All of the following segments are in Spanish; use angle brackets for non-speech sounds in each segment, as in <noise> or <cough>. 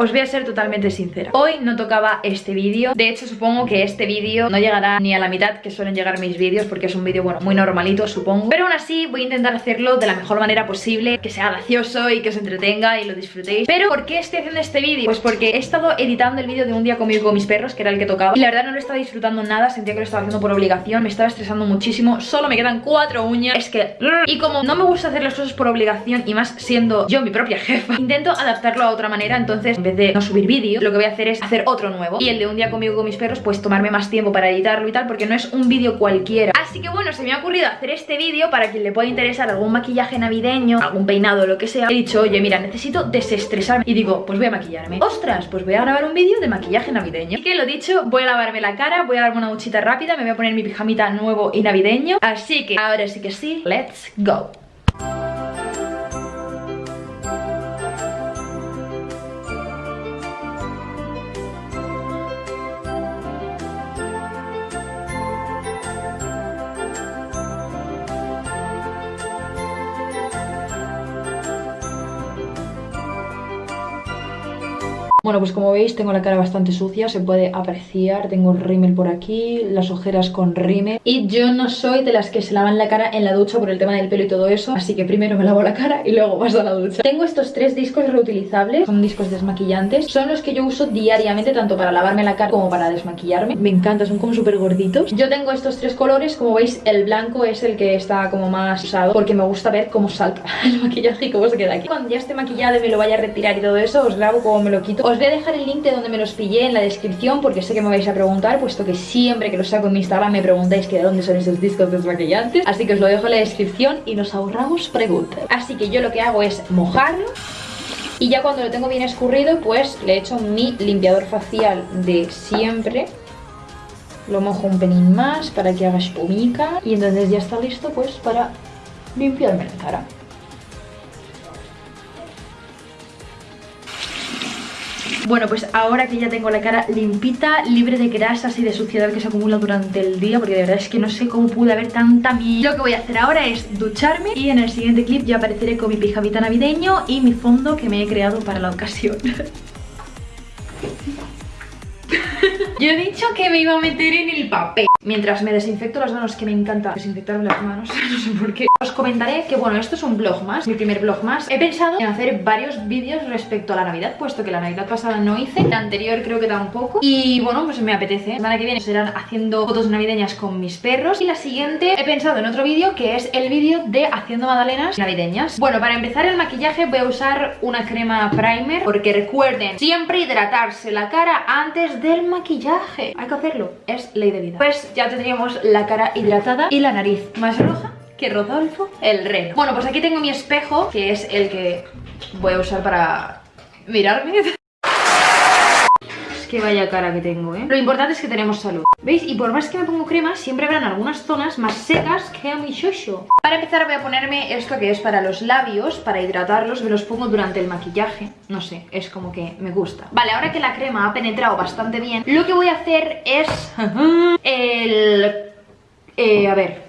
Os voy a ser totalmente sincera. Hoy no tocaba este vídeo. De hecho supongo que este vídeo no llegará ni a la mitad que suelen llegar mis vídeos Porque es un vídeo, bueno, muy normalito supongo. Pero aún así voy a intentar hacerlo de la mejor manera posible Que sea gracioso y que os entretenga y lo disfrutéis. Pero ¿por qué estoy haciendo este vídeo? Pues porque he estado editando el vídeo de un día conmigo con mis perros Que era el que tocaba Y la verdad no lo estaba disfrutando nada Sentía que lo estaba haciendo por obligación Me estaba estresando muchísimo Solo me quedan cuatro uñas. Es que... Y como no me gusta hacer las cosas por obligación Y más siendo yo mi propia jefa Intento adaptarlo a otra manera Entonces en de no subir vídeo Lo que voy a hacer es hacer otro nuevo. Y el de un día conmigo con mis perros Pues tomarme más tiempo para editarlo y tal Porque no es un vídeo cualquiera. Así que bueno, se me ha ocurrido hacer este vídeo Para quien le pueda interesar algún maquillaje navideño Algún peinado, lo que sea. He dicho, oye mira, necesito desestresarme Y digo, pues voy a maquillarme Ostras, pues voy a grabar un vídeo de maquillaje navideño. Y que lo dicho, voy a lavarme la cara Voy a darme una duchita rápida Me voy a poner mi pijamita nuevo y navideño. Así que ahora sí que sí, let's go Bueno, pues como veis tengo la cara bastante sucia, se puede apreciar, tengo el rímel por aquí, las ojeras con rímel. Y yo no soy de las que se lavan la cara en la ducha por el tema del pelo y todo eso Así que primero me lavo la cara y luego paso a la ducha. Tengo estos tres discos reutilizables, son discos desmaquillantes Son los que yo uso diariamente tanto para lavarme la cara como para desmaquillarme. Me encanta, son como súper gorditos Yo tengo estos tres colores, como veis el blanco es el que está como más usado Porque me gusta ver cómo salta <laughs> el maquillaje y cómo se queda aquí. Cuando ya esté maquillado y me lo vaya a retirar y todo eso, os grabo cómo me lo quito Os voy a dejar el link de donde me los pillé en la descripción porque sé que me vais a preguntar, puesto que siempre que los saco en mi Instagram me preguntáis que de dónde son esos discos desmaquillantes. Así que os lo dejo en la descripción y nos ahorramos preguntas. Así que yo lo que hago es mojarlo y ya cuando lo tengo bien escurrido, pues le echo mi limpiador facial de siempre. Lo mojo un pelín más para que haga espumica y entonces ya está listo pues para limpiarme la cara. Bueno, pues ahora que ya tengo la cara limpita, libre de grasas y de suciedad que se acumula durante el día Porque de verdad es que no sé cómo pude haber tanta mierda Lo que voy a hacer ahora es ducharme Y en el siguiente clip ya apareceré con mi pijamita navideño Y mi fondo que me he creado para la ocasión. <laughs> Yo he dicho que me iba a meter en el papel. Mientras me desinfecto las manos, que me encanta desinfectarme las manos, <laughs> no sé por qué Os comentaré que bueno, esto es un vlog más, mi primer vlog más. He pensado en hacer varios vídeos respecto a la Navidad, puesto que la Navidad pasada no hice La anterior creo que tampoco. Y bueno, pues me apetece. La semana que viene serán haciendo fotos navideñas con mis perros. Y la siguiente he pensado en otro vídeo, que es el vídeo de haciendo magdalenas navideñas. Bueno, para empezar el maquillaje voy a usar una crema primer Porque recuerden, siempre hidratarse la cara antes del maquillaje. Hay que hacerlo, es ley de vida. Pues ya tendríamos la cara hidratada y la nariz más roja que Rodolfo el reno. Bueno, pues aquí tengo mi espejo, que es el que voy a usar para mirarme. Es que vaya cara que tengo, ¿eh? Lo importante es que tenemos salud. ¿Veis? Y por más que me pongo crema, siempre habrán algunas zonas más secas que a mi shosho. Para empezar voy a ponerme esto que es para los labios, para hidratarlos, me los pongo durante el maquillaje. No sé, es como que me gusta. Vale, ahora que la crema ha penetrado bastante bien, lo que voy a hacer es <laughs> el... Eh, a ver,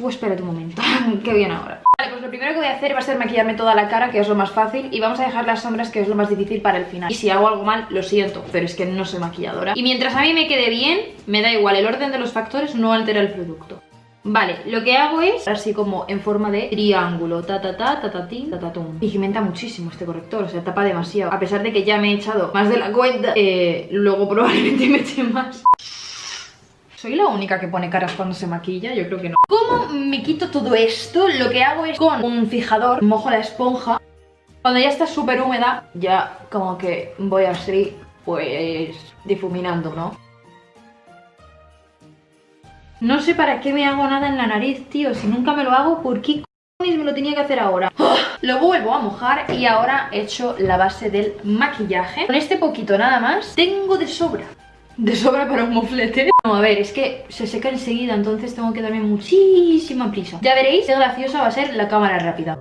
tú espérate un momento, <laughs> que bien ahora. Vale, pues lo primero que voy a hacer va a ser maquillarme toda la cara, que es lo más fácil Y vamos a dejar las sombras, que es lo más difícil para el final. Y si hago algo mal, lo siento, pero es que no soy maquilladora. Y mientras a mí me quede bien, me da igual, el orden de los factores no altera el producto. Vale, lo que hago es así como en forma de triángulo Ta ta ta, ta ta tin, ta ta tum Pigmenta muchísimo este corrector, o sea, tapa demasiado. A pesar de que ya me he echado más de la cuenta eh, Luego probablemente <laughs> me eche más ¿Soy la única que pone caras cuando se maquilla? Yo creo que no. ¿Cómo me quito todo esto? Lo que hago es con un fijador, mojo la esponja. Cuando ya está súper húmeda, ya como que voy así, pues, difuminando, ¿no? No sé para qué me hago nada en la nariz, tío. Si nunca me lo hago, ¿por qué me lo tenía que hacer ahora? ¡Oh! Lo vuelvo a mojar y ahora he hecho la base del maquillaje. Con este poquito nada más, tengo de sobra de sobra para un moflete. No, a ver, es que se seca enseguida Entonces tengo que darme muchísima prisa. Ya veréis qué graciosa va a ser la cámara rápida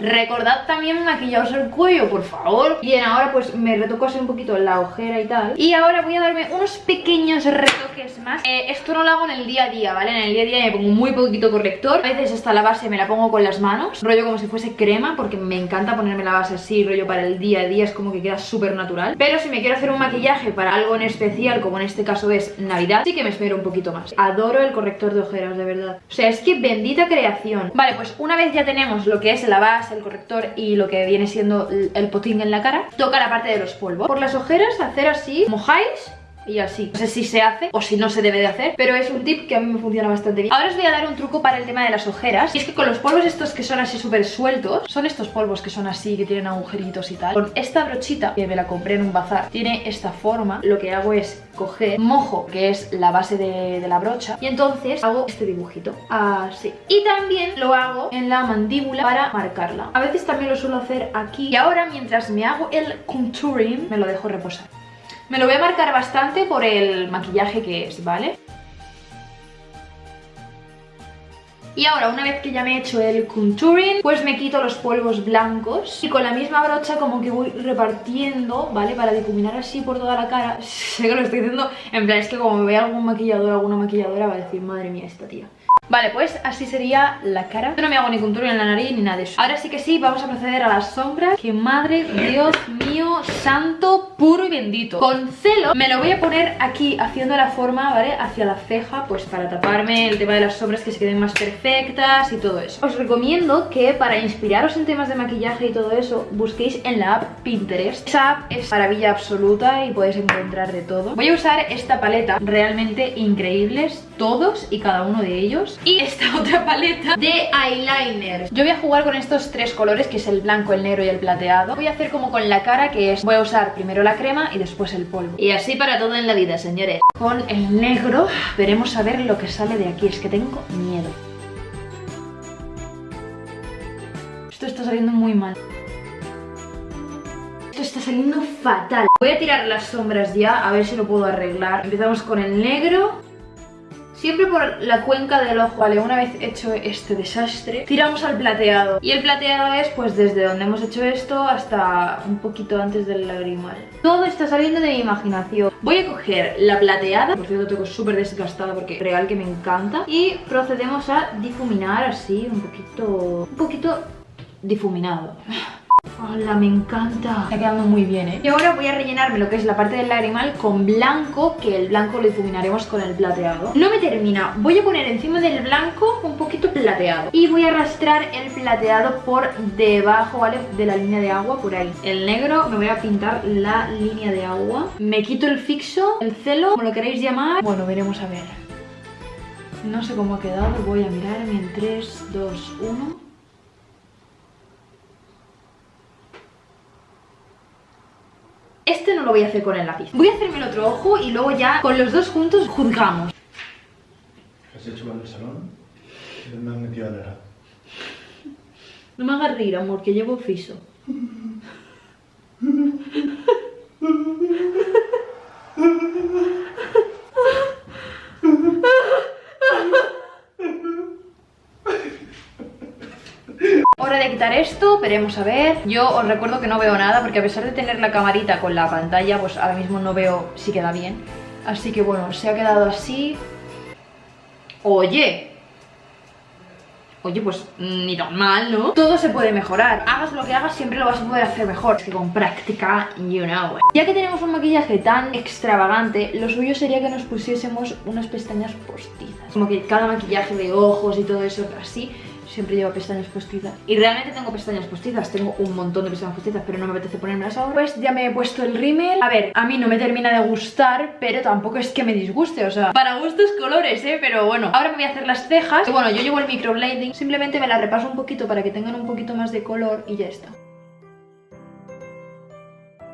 Recordad también maquillaros el cuello, por favor. Bien, ahora pues me retoco así un poquito la ojera y tal. Y ahora voy a darme unos pequeños retoques más. Eh, Esto no lo hago en el día a día, ¿vale? En el día a día me pongo muy poquito corrector. A veces hasta la base me la pongo con las manos Rollo como si fuese crema porque me encanta ponerme la base así Rollo para el día a día, es como que queda súper natural. Pero si me quiero hacer un maquillaje para algo en especial Como en este caso es Navidad, sí que me espero un poquito más. Adoro el corrector de ojeras, de verdad. O sea, es que bendita creación. Vale, pues una vez ya tenemos lo que es la base, el corrector y lo que viene siendo el potín en la cara Toca la parte de los polvos. Por las ojeras hacer así, mojáis y así. No sé si se hace o si no se debe de hacer, pero es un tip que a mí me funciona bastante bien. Ahora os voy a dar un truco para el tema de las ojeras. Y es que con los polvos estos que son así súper sueltos, son estos polvos que son así, que tienen agujeritos y tal. Con esta brochita, que me la compré en un bazar, tiene esta forma. Lo que hago es coger mojo, que es la base de, la brocha, y entonces hago este dibujito, así. Y también lo hago en la mandíbula para marcarla. A veces también lo suelo hacer aquí. Y ahora, mientras me hago el contouring, me lo dejo reposar. Me lo voy a marcar bastante por el maquillaje que es, ¿vale? Y ahora, una vez que ya me he hecho el contouring, pues me quito los polvos blancos y con la misma brocha como que voy repartiendo, ¿vale? Para difuminar así por toda la cara. <laughs> sé que lo estoy diciendo, en plan, es que como me vea algún maquillador alguna maquilladora va a decir, madre mía, esta tía. Vale, pues así sería la cara. Yo no me hago ni contour en la nariz ni nada de eso. Ahora sí que sí, vamos a proceder a las sombras. Que madre, Dios mío, santo, puro y bendito. Con celo me lo voy a poner aquí Haciendo la forma, ¿vale? Hacia la ceja Pues para taparme el tema de las sombras Que se queden más perfectas y todo eso. Os recomiendo que para inspiraros en temas de maquillaje y todo eso Busquéis en la app Pinterest. Esa app es maravilla absoluta y podéis encontrar de todo. Voy a usar esta paleta Realmente increíbles Todos y cada uno de ellos. Y esta <laughs> otra paleta de eyeliner. Yo voy a jugar con estos tres colores que es el blanco, el negro y el plateado. Voy a hacer como con la cara que es, voy a usar primero la crema y después el polvo. Y así para todo en la vida, señores. Con el negro veremos a ver lo que sale de aquí, es que tengo miedo. Esto está saliendo muy mal. Esto está saliendo fatal. Voy a tirar las sombras ya, a ver si lo puedo arreglar. Empezamos con el negro Siempre por la cuenca del ojo, vale, una vez hecho este desastre, tiramos al plateado. Y el plateado es pues desde donde hemos hecho esto hasta un poquito antes del lagrimal. Todo está saliendo de mi imaginación. Voy a coger la plateada, por cierto tengo súper desgastada porque real que me encanta. Y procedemos a difuminar así un poquito, un poquito difuminado. Hola, me encanta. Está quedando muy bien, ¿eh? Y ahora voy a rellenarme lo que es la parte del lagrimal con blanco, que el blanco lo difuminaremos con el plateado. No me termina. Voy a poner encima del blanco un poquito plateado. Y voy a arrastrar el plateado por debajo, ¿vale? De la línea de agua, por ahí. El negro me voy a pintar la línea de agua. Me quito el fixo, el celo, como lo queréis llamar. Bueno, veremos a ver. No sé cómo ha quedado. Voy a mirarme en 3, 2, 1... Este no lo voy a hacer con el lápiz. Voy a hacerme el otro ojo y luego ya con los dos juntos juzgamos. ¿Has hecho mal el salón? Me has metido a la... No me hagas reír, amor, que llevo fiso. <laughs> de quitar esto, veremos a ver. Yo os recuerdo que no veo nada porque a pesar de tener la camarita con la pantalla Pues ahora mismo no veo si queda bien. Así que bueno, se ha quedado así. Oye. Oye, pues ni tan mal, ¿no? Todo se puede mejorar. Hagas lo que hagas, siempre lo vas a poder hacer mejor. Es que con práctica, you know Ya que tenemos un maquillaje tan extravagante Lo suyo sería que nos pusiésemos unas pestañas postizas. Como que cada maquillaje de ojos y todo eso así siempre llevo pestañas postizas Y realmente tengo pestañas postizas, tengo un montón de pestañas postizas Pero no me apetece ponérmelas ahora. Pues ya me he puesto el rímel. A ver, a mí no me termina de gustar Pero tampoco es que me disguste, o sea Para gustos colores, eh, pero bueno Ahora me voy a hacer las cejas. Y bueno, yo llevo el microblading Simplemente me la repaso un poquito para que tengan un poquito más de color Y ya está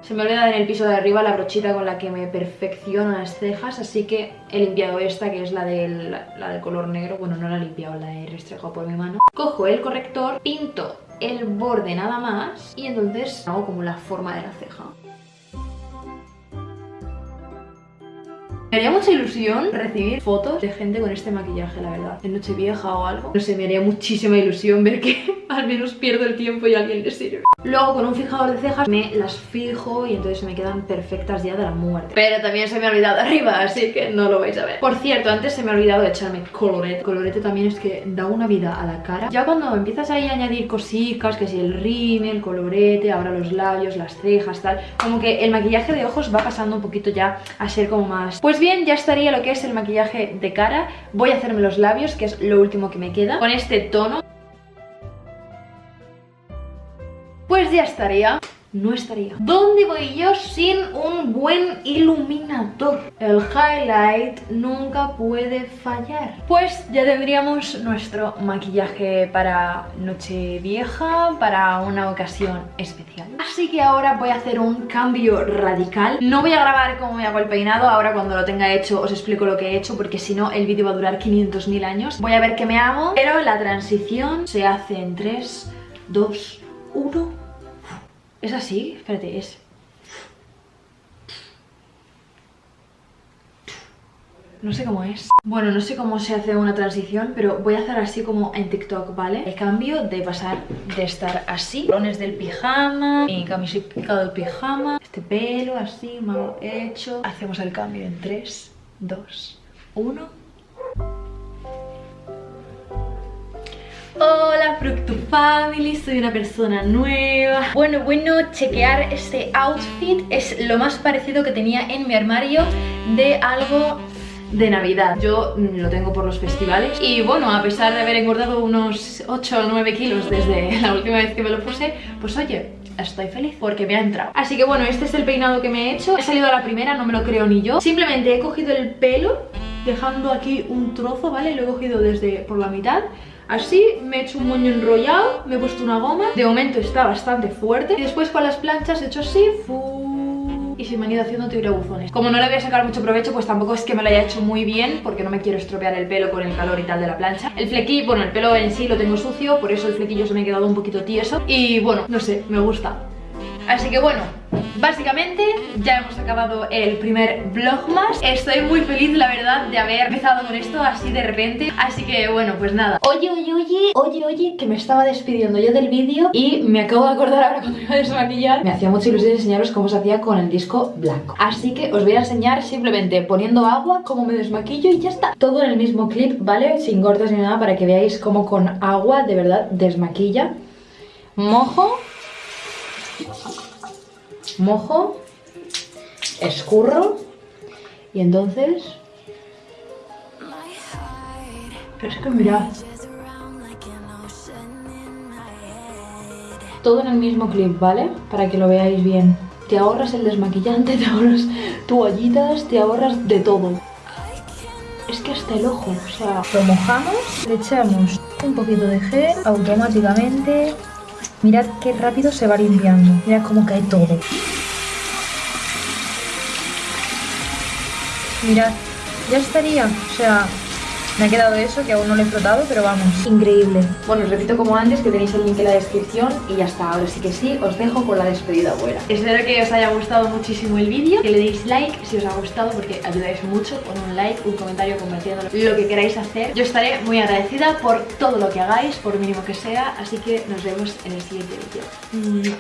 se me olvida en el piso de arriba la brochita con la que me perfecciono las cejas, así que he limpiado esta, que es la del, la del color negro. Bueno, no la he limpiado, la he restregado por mi mano. Cojo el corrector, pinto el borde nada más y entonces hago como la forma de la ceja. Me haría mucha ilusión recibir fotos de gente con este maquillaje, la verdad. En Nochevieja o algo. No sé, me haría muchísima ilusión ver que <laughs> al menos pierdo el tiempo y alguien le sirve. Luego con un fijador de cejas me las fijo y entonces se me quedan perfectas ya de la muerte. Pero también se me ha olvidado <laughs> arriba, así que no lo vais a ver. Por cierto, antes se me ha olvidado echarme colorete. Colorete también es que da una vida a la cara. Ya cuando empiezas ahí a añadir cositas, que si el rímel, el colorete, ahora los labios, las cejas, tal, como que el maquillaje de ojos va pasando un poquito ya a ser como más... Pues ya estaría lo que es el maquillaje de cara. Voy a hacerme los labios, que es lo último que me queda, con este tono. Pues ya estaría no estaría. ¿Dónde voy yo sin un buen iluminador? El highlight nunca puede fallar. Pues ya tendríamos nuestro maquillaje para noche vieja, para una ocasión especial. Así que ahora voy a hacer un cambio radical. No voy a grabar cómo me hago el peinado, ahora cuando lo tenga hecho os explico lo que he hecho porque si no el vídeo va a durar 500.000 años. Voy a ver qué me hago, pero la transición se hace en 3, 2, 1... ¿Es así? Espérate, es... No sé cómo es. Bueno, no sé cómo se hace una transición, pero voy a hacer así como en TikTok, ¿vale? El cambio de pasar de estar así, Lones del pijama, mi camiseta del pijama, este pelo así, mal hecho. Hacemos el cambio en 3, 2, 1... Hola Fructu Family, soy una persona nueva. Bueno, bueno, chequear este outfit es lo más parecido que tenía en mi armario de algo de Navidad. Yo mm, lo tengo por los festivales Y bueno, a pesar de haber engordado unos 8 o 9 kilos desde <laughs> la última vez que me lo puse Pues oye, estoy feliz porque me ha entrado. Así que bueno, este es el peinado que me he hecho. He salido a la primera, no me lo creo ni yo. Simplemente he cogido el pelo Dejando aquí un trozo, ¿vale? Lo he cogido desde por la mitad Así me he hecho un moño enrollado, me he puesto una goma. De momento está bastante fuerte. Y después con las planchas he hecho así Y se me han ido haciendo buzones Como no le voy a sacar mucho provecho Pues tampoco es que me lo haya hecho muy bien Porque no me quiero estropear el pelo con el calor y tal de la plancha. El flequillo, bueno, el pelo en sí lo tengo sucio Por eso el flequillo se me ha quedado un poquito tieso. Y bueno, no sé, me gusta Así que bueno, Básicamente ya hemos acabado el primer vlog más. Estoy muy feliz la verdad de haber empezado con esto así de repente. Así que bueno pues nada. Oye oye oye oye oye que me estaba despidiendo yo del vídeo Y me acabo de acordar ahora cuando iba a desmaquillar. Me hacía mucha ilusión enseñaros cómo se hacía con el disco blanco. Así que os voy a enseñar simplemente poniendo agua Cómo me desmaquillo y ya está. Todo en el mismo clip ¿vale? Sin cortes ni nada para que veáis cómo con agua de verdad desmaquilla. Mojo mojo, escurro y entonces... Es que mirad. Todo en el mismo clip, ¿vale? Para que lo veáis bien. Te ahorras el desmaquillante, <laughs> te ahorras toallitas, te ahorras de todo. Es que hasta el ojo, o sea... Lo mojamos, le echamos un poquito de gel automáticamente Mirad qué rápido se va limpiando. Mirad cómo cae todo. Mirad, ya estaría. O sea, me ha quedado eso, que aún no lo he frotado, pero vamos, increíble. Bueno, os repito como antes, que tenéis el link en la descripción y ya está. Ahora sí que sí, os dejo con la despedida buena. Espero que os haya gustado muchísimo el vídeo, que le deis like si os ha gustado, porque ayudáis mucho con un like, un comentario, compartiendo lo que queráis hacer. Yo estaré muy agradecida por todo lo que hagáis, por mínimo que sea, así que nos vemos en el siguiente vídeo.